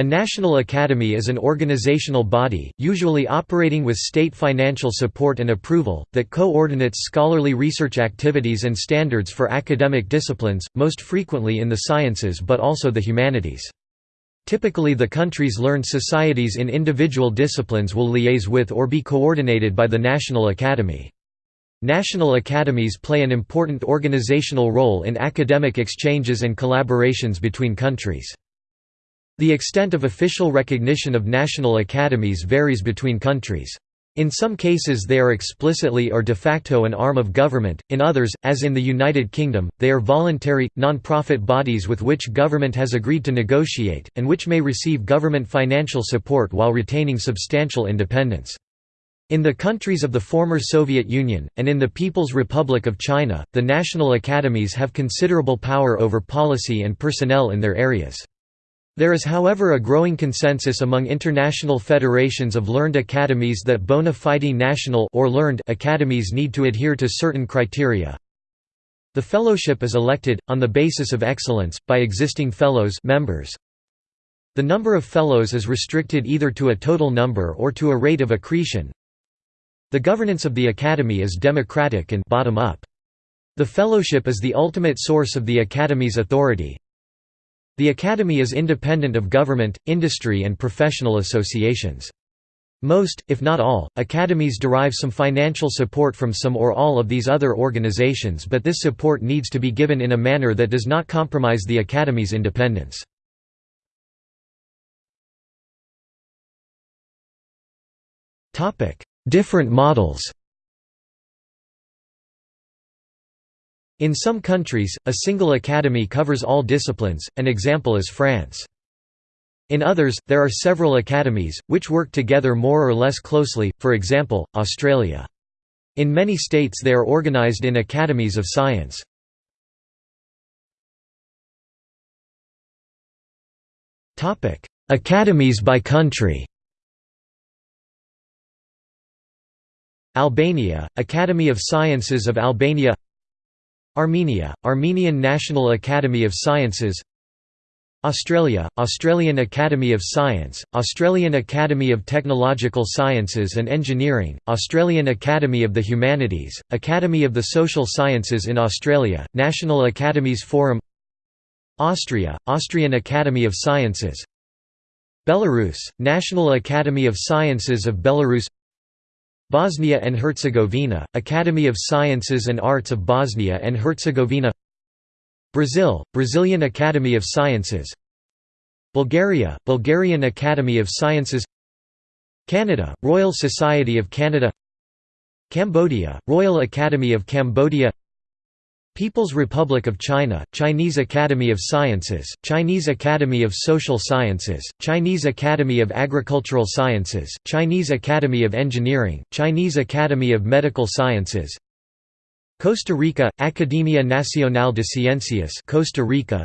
A national academy is an organizational body, usually operating with state financial support and approval, that coordinates scholarly research activities and standards for academic disciplines, most frequently in the sciences but also the humanities. Typically the country's learned societies in individual disciplines will liaise with or be coordinated by the National Academy. National academies play an important organizational role in academic exchanges and collaborations between countries. The extent of official recognition of national academies varies between countries. In some cases they are explicitly or de facto an arm of government, in others, as in the United Kingdom, they are voluntary, non-profit bodies with which government has agreed to negotiate, and which may receive government financial support while retaining substantial independence. In the countries of the former Soviet Union, and in the People's Republic of China, the national academies have considerable power over policy and personnel in their areas. There is however a growing consensus among international federations of learned academies that bona fide national or learned academies need to adhere to certain criteria. The fellowship is elected, on the basis of excellence, by existing fellows members. The number of fellows is restricted either to a total number or to a rate of accretion. The governance of the academy is democratic and bottom-up. The fellowship is the ultimate source of the academy's authority, the Academy is independent of government, industry and professional associations. Most, if not all, academies derive some financial support from some or all of these other organizations but this support needs to be given in a manner that does not compromise the Academy's independence. Different models In some countries, a single academy covers all disciplines, an example is France. In others, there are several academies, which work together more or less closely, for example, Australia. In many states they are organized in academies of science. Academies by country Albania, Academy of Sciences of Albania Armenia, Armenian National Academy of Sciences Australia, Australian Academy of Science, Australian Academy of Technological Sciences and Engineering, Australian Academy of the Humanities, Academy of the Social Sciences in Australia, National Academies Forum Austria, Austrian Academy of Sciences Belarus, National Academy of Sciences of Belarus Bosnia and Herzegovina, Academy of Sciences and Arts of Bosnia and Herzegovina Brazil, Brazilian Academy of Sciences Bulgaria, Bulgarian Academy of Sciences Canada, Royal Society of Canada Cambodia, Royal Academy of Cambodia People's Republic of China, Chinese Academy of Sciences, Chinese Academy of Social Sciences, Chinese Academy of Agricultural Sciences, Chinese Academy of Engineering, Chinese Academy of Medical Sciences Costa Rica, Academia Nacional de Ciencias Costa Rica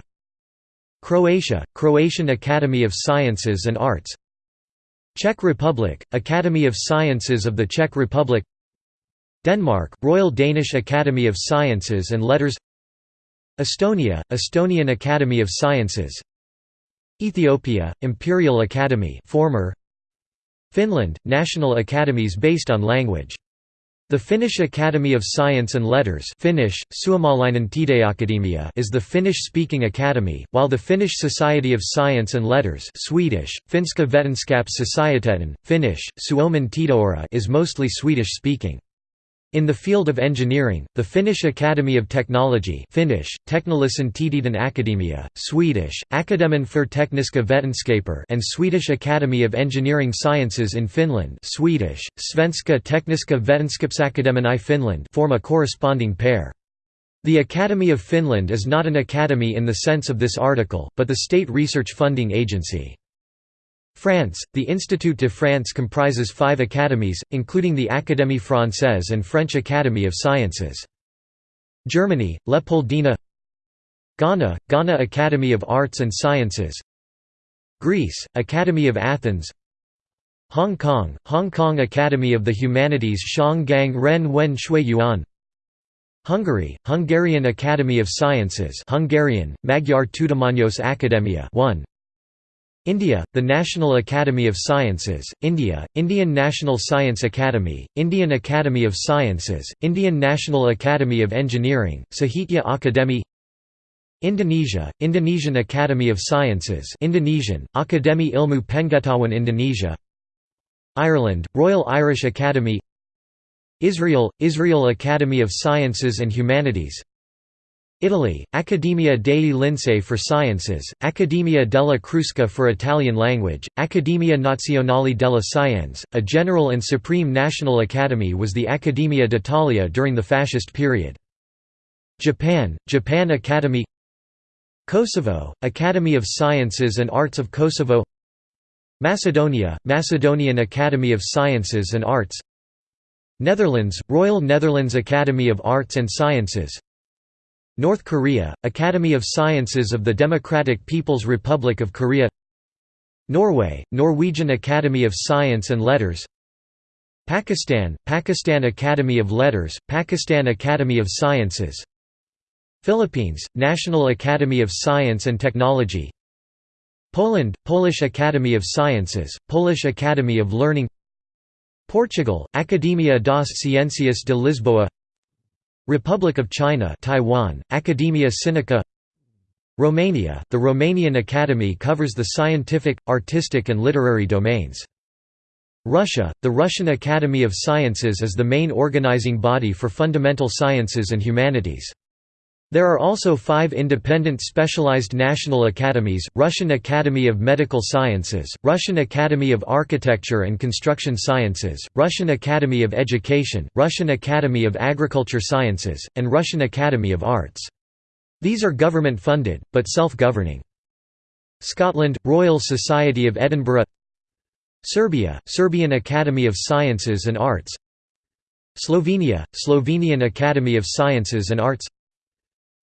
Croatia, Croatian Academy of Sciences and Arts Czech Republic, Academy of Sciences of the Czech Republic Denmark, Royal Danish Academy of Sciences and Letters Estonia, Estonian Academy of Sciences Ethiopia, Imperial Academy former Finland, national academies based on language. The Finnish Academy of Science and Letters Finnish, is the Finnish-speaking academy, while the Finnish Society of Science and Letters Swedish, Finska Vetenskaps Vetenskapssocieteten, Finnish, Suomen Tiedeseura is mostly Swedish-speaking. In the field of engineering, the Finnish Academy of Technology Finnish, Teknillisen Akademia, Swedish, Akademin för tekniska vetenskaper and Swedish Academy of Engineering Sciences in Finland Swedish, Svenska Tekniska Vetenskapsakademin i Finland form a corresponding pair. The Academy of Finland is not an academy in the sense of this article, but the state research funding agency. France, the Institut de France comprises five academies, including the Académie Française and French Academy of Sciences. Germany, Leopoldina Ghana, Ghana Academy of Arts and Sciences. Greece, Academy of Athens. Hong Kong, Hong Kong Academy of the Humanities Shanggang Ren Wen Shui Yuan. Hungary, Hungarian Academy of Sciences Hungarian, Magyar Tudományos Akadémia 1 India, the National Academy of Sciences, India, Indian National Science Academy, Indian Academy of Sciences, Indian National Academy of Engineering, Sahitya Akademi Indonesia, Indonesian Academy of Sciences Indonesian, Akademi Ilmu Pengetahuan Indonesia Ireland, Royal Irish Academy Israel, Israel Academy of Sciences and Humanities Italy, Accademia dei Lincei for Sciences, Accademia della Crusca for Italian language, Accademia Nazionale delle Scienze, a general and supreme national academy was the Accademia d'Italia during the fascist period. Japan, Japan Academy Kosovo, Academy of Sciences and Arts of Kosovo Macedonia, Macedonian Academy of Sciences and Arts Netherlands, Royal Netherlands Academy of Arts and Sciences North Korea, Academy of Sciences of the Democratic People's Republic of Korea Norway, Norwegian Academy of Science and Letters Pakistan, Pakistan Academy of Letters, Pakistan Academy of Sciences Philippines, National Academy of Science and Technology Poland, Polish Academy of Sciences, Polish Academy of Learning Portugal, Academia das Ciências de Lisboa Republic of China Taiwan, Academia Sinica Romania, the Romanian Academy covers the scientific, artistic and literary domains. Russia, the Russian Academy of Sciences is the main organizing body for fundamental sciences and humanities. There are also five independent specialized national academies, Russian Academy of Medical Sciences, Russian Academy of Architecture and Construction Sciences, Russian Academy of Education, Russian Academy of Agriculture Sciences, and Russian Academy of Arts. These are government-funded, but self-governing. Scotland, Royal Society of Edinburgh Serbia, Serbian Academy of Sciences and Arts Slovenia, Slovenian Academy of Sciences and Arts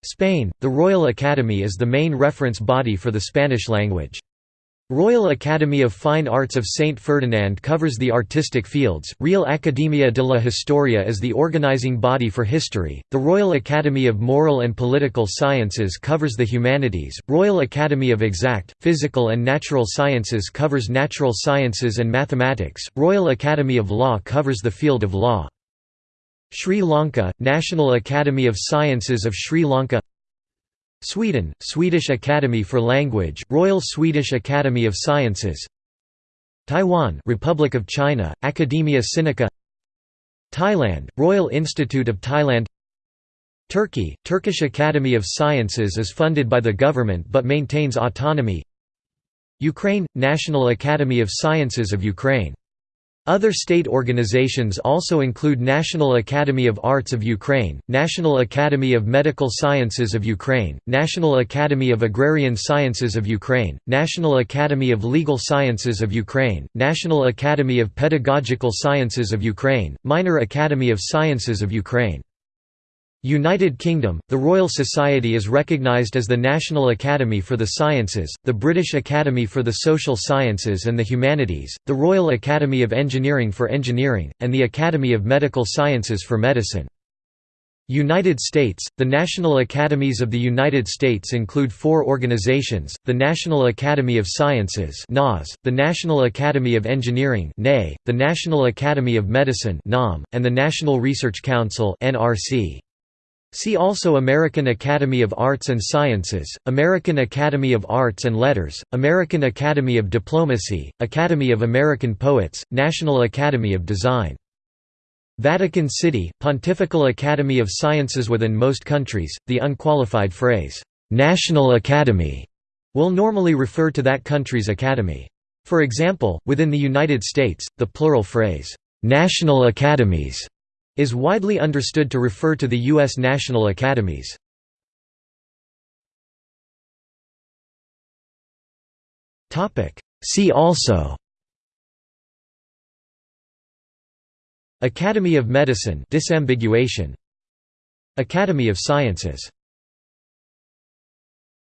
Spain, the Royal Academy is the main reference body for the Spanish language. Royal Academy of Fine Arts of Saint Ferdinand covers the artistic fields, Real Academia de la Historia is the organizing body for history, the Royal Academy of Moral and Political Sciences covers the humanities, Royal Academy of Exact, Physical and Natural Sciences covers natural sciences and mathematics, Royal Academy of Law covers the field of law. Sri Lanka, National Academy of Sciences of Sri Lanka Sweden, Swedish Academy for Language, Royal Swedish Academy of Sciences Taiwan Republic of China, Academia Sinica Thailand, Royal Institute of Thailand Turkey, Turkish Academy of Sciences is funded by the government but maintains autonomy Ukraine, National Academy of Sciences of Ukraine other state organizations also include National Academy of Arts of Ukraine, National Academy of Medical Sciences of Ukraine, National Academy of Agrarian Sciences of Ukraine, National Academy of Legal Sciences of Ukraine, National Academy of Pedagogical Sciences of Ukraine, Minor Academy of Sciences of Ukraine. United Kingdom, the Royal Society is recognised as the National Academy for the Sciences, the British Academy for the Social Sciences and the Humanities, the Royal Academy of Engineering for Engineering, and the Academy of Medical Sciences for Medicine. United States – The National Academies of the United States include four organizations, the National Academy of Sciences the National Academy of Engineering the National Academy of Medicine and the National Research Council NRC. See also American Academy of Arts and Sciences, American Academy of Arts and Letters, American Academy of Diplomacy, Academy of American Poets, National Academy of Design. Vatican City, Pontifical Academy of Sciences Within most countries, the unqualified phrase, "'National Academy' will normally refer to that country's academy. For example, within the United States, the plural phrase, "'National Academies' is widely understood to refer to the U.S. National Academies. See also Academy of Medicine disambiguation Academy of Sciences